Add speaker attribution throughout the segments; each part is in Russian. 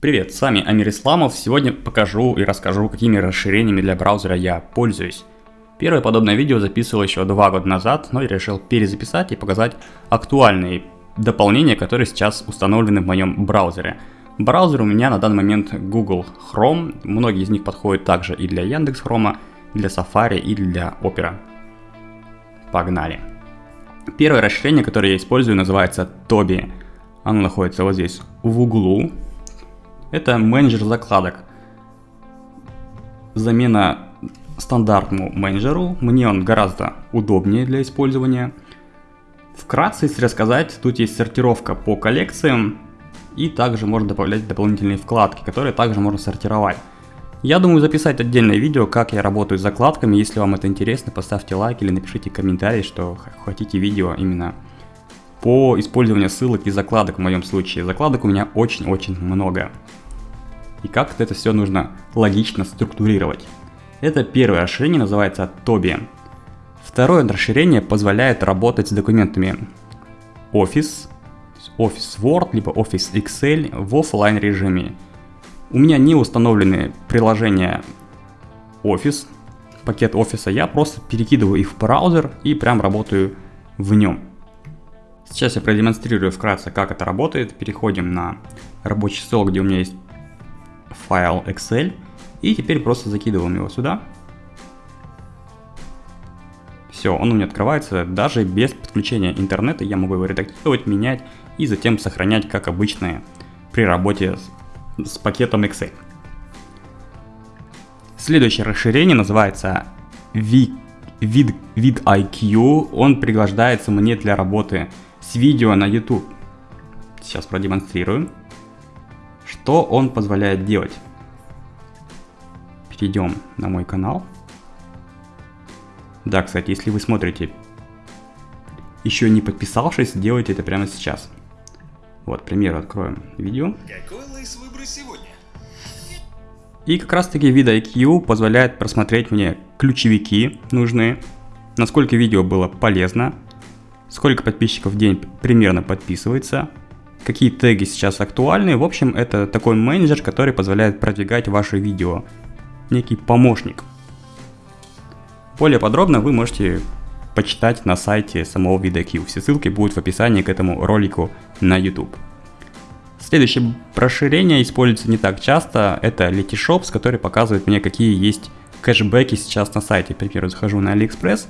Speaker 1: Привет, с вами Амир Исламов. Сегодня покажу и расскажу, какими расширениями для браузера я пользуюсь. Первое подобное видео записывал еще два года назад, но я решил перезаписать и показать актуальные дополнения, которые сейчас установлены в моем браузере. Браузер у меня на данный момент Google Chrome, многие из них подходят также и для Яндекс Chrome, для Safari и для Opera. Погнали. Первое расширение, которое я использую, называется Toby. Оно находится вот здесь в углу, это менеджер закладок. Замена стандартному менеджеру. Мне он гораздо удобнее для использования. Вкратце, если рассказать, тут есть сортировка по коллекциям. И также можно добавлять дополнительные вкладки, которые также можно сортировать. Я думаю записать отдельное видео, как я работаю с закладками. Если вам это интересно, поставьте лайк или напишите комментарий, что хотите видео именно по использованию ссылок и закладок в моем случае. Закладок у меня очень-очень много и как это все нужно логично структурировать. Это первое расширение называется Tobi. Второе расширение позволяет работать с документами Office, Office Word, либо Office Excel в офлайн режиме. У меня не установлены приложения Office, пакет офиса, я просто перекидываю их в браузер и прям работаю в нем. Сейчас я продемонстрирую вкратце, как это работает. Переходим на рабочий стол, где у меня есть файл Excel. И теперь просто закидываем его сюда. Все, он у меня открывается даже без подключения интернета. Я могу его редактировать, менять и затем сохранять, как обычно, при работе с, с пакетом Excel. Следующее расширение называется Vid, IQ. Он пригождается мне для работы с видео на YouTube. Сейчас продемонстрирую. Что он позволяет делать? Перейдем на мой канал. Да, кстати, если вы смотрите, еще не подписавшись, делайте это прямо сейчас. Вот, к примеру, откроем видео. Какой лейс выбрать сегодня? И как раз таки вид IQ позволяет просмотреть мне ключевики нужные, насколько видео было полезно, сколько подписчиков в день примерно подписывается, какие теги сейчас актуальны. В общем, это такой менеджер, который позволяет продвигать ваши видео. Некий помощник. Более подробно вы можете почитать на сайте самого VidaQ. Все ссылки будут в описании к этому ролику на YouTube. Следующее расширение используется не так часто. Это Letyshops, который показывает мне, какие есть кэшбэки сейчас на сайте. К примеру, захожу на AliExpress,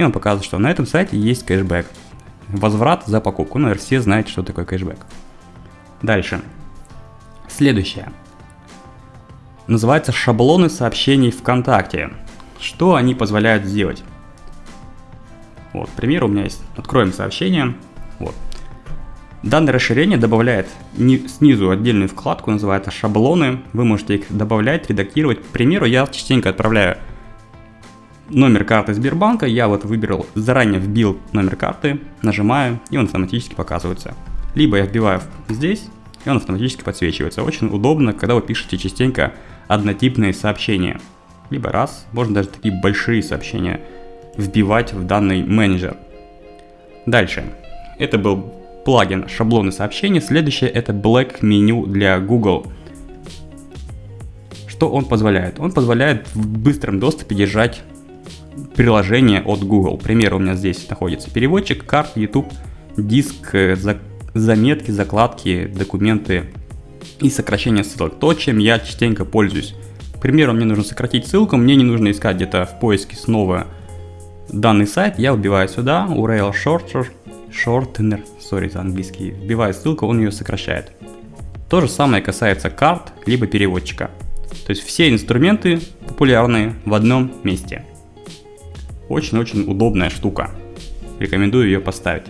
Speaker 1: и он показывает, что на этом сайте есть кэшбэк возврат за покупку. Ну, все знаете, что такое кэшбэк. Дальше. Следующее. Называется шаблоны сообщений ВКонтакте. Что они позволяют сделать? Вот, к примеру, у меня есть, откроем сообщение. Вот. Данное расширение добавляет снизу отдельную вкладку, называется шаблоны. Вы можете их добавлять, редактировать. К примеру, я частенько отправляю номер карты Сбербанка, я вот выбрал, заранее вбил номер карты, нажимаю, и он автоматически показывается. Либо я вбиваю здесь, и он автоматически подсвечивается. Очень удобно, когда вы пишете частенько однотипные сообщения. Либо раз, можно даже такие большие сообщения вбивать в данный менеджер. Дальше. Это был плагин шаблоны сообщений. Следующее это Black Menu для Google. Что он позволяет? Он позволяет в быстром доступе держать приложение от Google. К примеру, у меня здесь находится переводчик, карт, YouTube, диск, э, за, заметки, закладки, документы и сокращение ссылок. То, чем я частенько пользуюсь. К примеру, мне нужно сократить ссылку, мне не нужно искать где-то в поиске снова данный сайт, я вбиваю сюда URL shorter, shortener, sorry за английский, вбиваю ссылку, он ее сокращает. То же самое касается карт, либо переводчика. То есть все инструменты популярные в одном месте. Очень-очень удобная штука. Рекомендую ее поставить.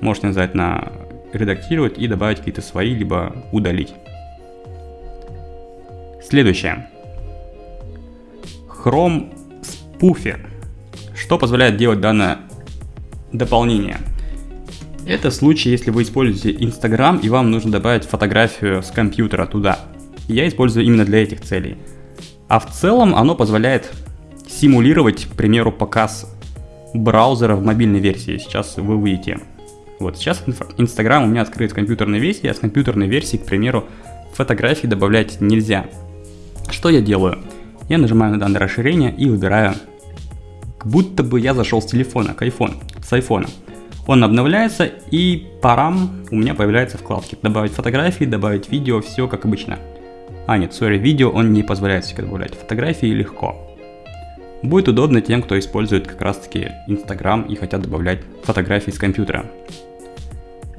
Speaker 1: Можете нажать на редактировать и добавить какие-то свои, либо удалить. Следующее. Chrome Spoofer. Что позволяет делать данное дополнение? Это случай, если вы используете Instagram и вам нужно добавить фотографию с компьютера туда. Я использую именно для этих целей. А в целом оно позволяет симулировать, к примеру, показ браузера в мобильной версии. Сейчас вы увидите. Вот сейчас Инстаграм у меня открыт в компьютерной версии, а с компьютерной версии, к примеру, фотографии добавлять нельзя. Что я делаю? Я нажимаю на данное расширение и выбираю, как будто бы я зашел с телефона, к iPhone, с iPhone. Он обновляется и парам у меня появляются вкладки. Добавить фотографии, добавить видео, все как обычно. А нет, сори, видео он не позволяет себе добавлять. Фотографии легко. Будет удобно тем, кто использует как раз таки Instagram и хотят добавлять фотографии с компьютера.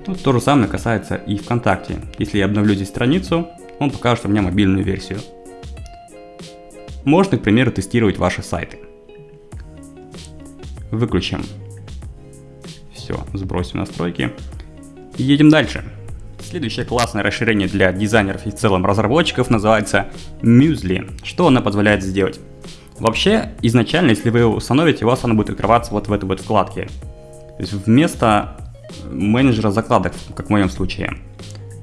Speaker 1: Тут то же самое касается и ВКонтакте. Если я обновлю здесь страницу, он покажет меня мобильную версию. Можно, к примеру, тестировать ваши сайты. Выключим. Все, сбросим настройки. И едем дальше. Следующее классное расширение для дизайнеров и в целом разработчиков называется Muesli. Что она позволяет сделать? Вообще, изначально, если вы его установите, у вас оно будет открываться вот в этой вот вкладке. То есть вместо менеджера закладок, как в моем случае.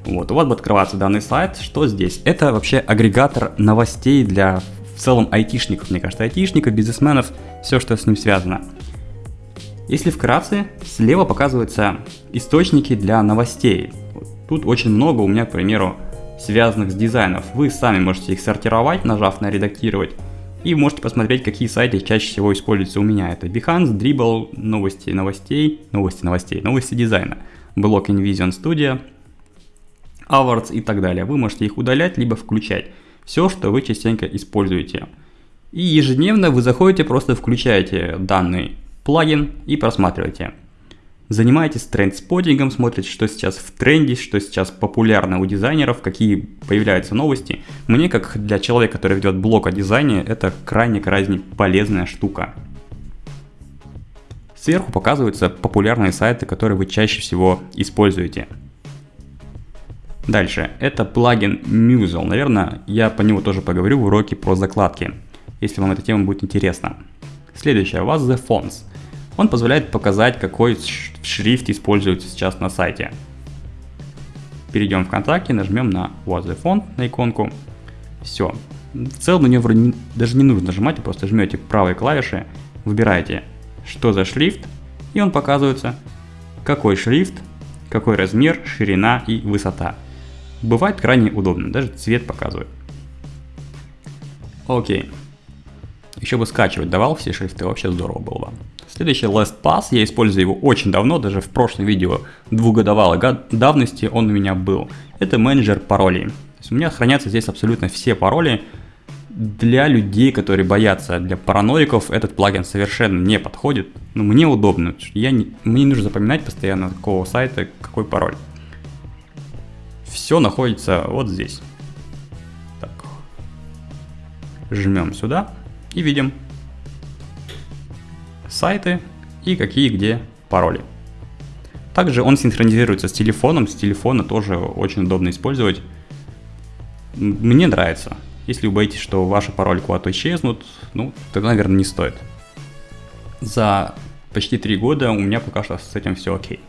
Speaker 1: Вот, у вас будет открываться данный сайт. Что здесь? Это вообще агрегатор новостей для в целом айтишников, мне кажется, айтишников, бизнесменов, все, что с ним связано. Если вкратце, слева показываются источники для новостей. Тут очень много у меня, к примеру, связанных с дизайнов. Вы сами можете их сортировать, нажав на редактировать. И можете посмотреть, какие сайты чаще всего используются у меня. Это Behance, Dribble, новости новостей, новости новостей, новости дизайна, блок InVision Studio, Awards и так далее. Вы можете их удалять, либо включать все, что вы частенько используете. И ежедневно вы заходите, просто включаете данный плагин и просматриваете. Занимаетесь тренд-споттингом, смотрите, что сейчас в тренде, что сейчас популярно у дизайнеров, какие появляются новости. Мне, как для человека, который ведет блог о дизайне, это крайне-крайне полезная штука. Сверху показываются популярные сайты, которые вы чаще всего используете. Дальше, это плагин Musel. Наверное, я по нему тоже поговорю в уроке про закладки, если вам эта тема будет интересна. Следующее, у вас The Fonts. Он позволяет показать, какой шрифт используется сейчас на сайте. Перейдем в ВКонтакте, нажмем на What the Font, на иконку. Все. В целом на нее вроде даже не нужно нажимать, просто жмете правой клавиши, выбираете, что за шрифт, и он показывается, какой шрифт, какой размер, ширина и высота. Бывает крайне удобно, даже цвет показывает. Окей. Еще бы скачивать давал все шрифты, вообще здорово было бы. Следующий LastPass, я использую его очень давно, даже в прошлом видео двухгодовалой давности он у меня был. Это менеджер паролей. То есть у меня хранятся здесь абсолютно все пароли. Для людей, которые боятся, для параноиков этот плагин совершенно не подходит. Но мне удобно, я не, мне не нужно запоминать постоянно какого сайта какой пароль все находится вот здесь. Так. Жмем сюда и видим сайты и какие где пароли. Также он синхронизируется с телефоном, с телефона тоже очень удобно использовать. Мне нравится. Если вы боитесь, что ваши пароли куда-то исчезнут, ну, тогда, наверное, не стоит. За почти три года у меня пока что с этим все окей.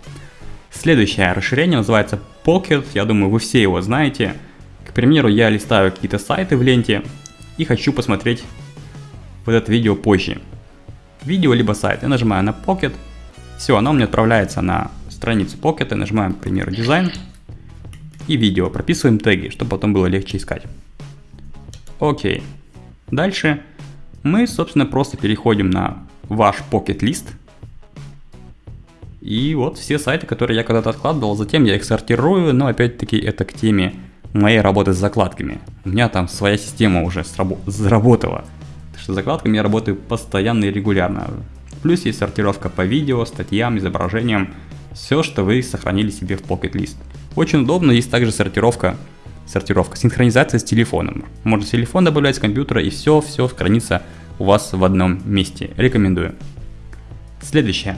Speaker 1: Следующее расширение называется Pocket, я думаю, вы все его знаете. К примеру, я листаю какие-то сайты в ленте и хочу посмотреть вот это видео позже. Видео либо сайт. Я нажимаю на Pocket. Все, оно мне отправляется на страницу Pocket. Нажимаем, к примеру, дизайн и видео. Прописываем теги, чтобы потом было легче искать. Окей. Дальше мы, собственно, просто переходим на ваш Pocket лист и вот все сайты, которые я когда-то откладывал, затем я их сортирую, но опять-таки это к теме моей работы с закладками. У меня там своя система уже заработала. Закладками я работаю постоянно и регулярно. Плюс есть сортировка по видео, статьям, изображениям. Все, что вы сохранили себе в Pocket List. Очень удобно, есть также сортировка, сортировка, синхронизация с телефоном. Можно телефон добавлять с компьютера и все, все хранится у вас в одном месте. Рекомендую. Следующее.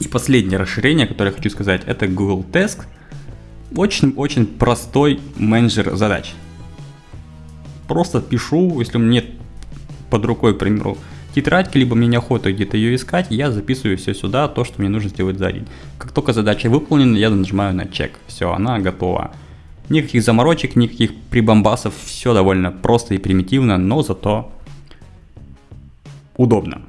Speaker 1: И последнее расширение, которое я хочу сказать, это Google Task. Очень-очень простой менеджер задач. Просто пишу, если у меня нет под рукой, к примеру, тетрадки, либо мне неохота где-то ее искать, я записываю все сюда, то, что мне нужно сделать за день. Как только задача выполнена, я нажимаю на чек. Все, она готова. Никаких заморочек, никаких прибамбасов, все довольно просто и примитивно, но зато удобно.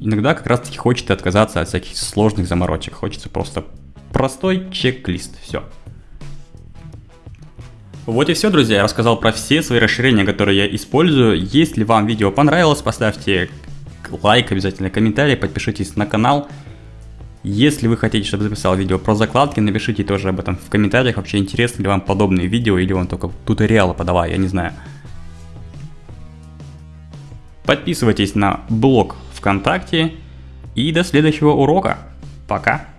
Speaker 1: Иногда как раз таки хочется отказаться от всяких сложных заморочек. Хочется просто простой чек-лист. Все. Вот и все, друзья, я рассказал про все свои расширения, которые я использую. Если вам видео понравилось, поставьте лайк, обязательно комментарий, подпишитесь на канал. Если вы хотите, чтобы записал видео про закладки, напишите тоже об этом в комментариях. Вообще интересно ли вам подобные видео или вам только туториалы подавай, я не знаю. Подписывайтесь на блог ВКонтакте и до следующего урока. Пока!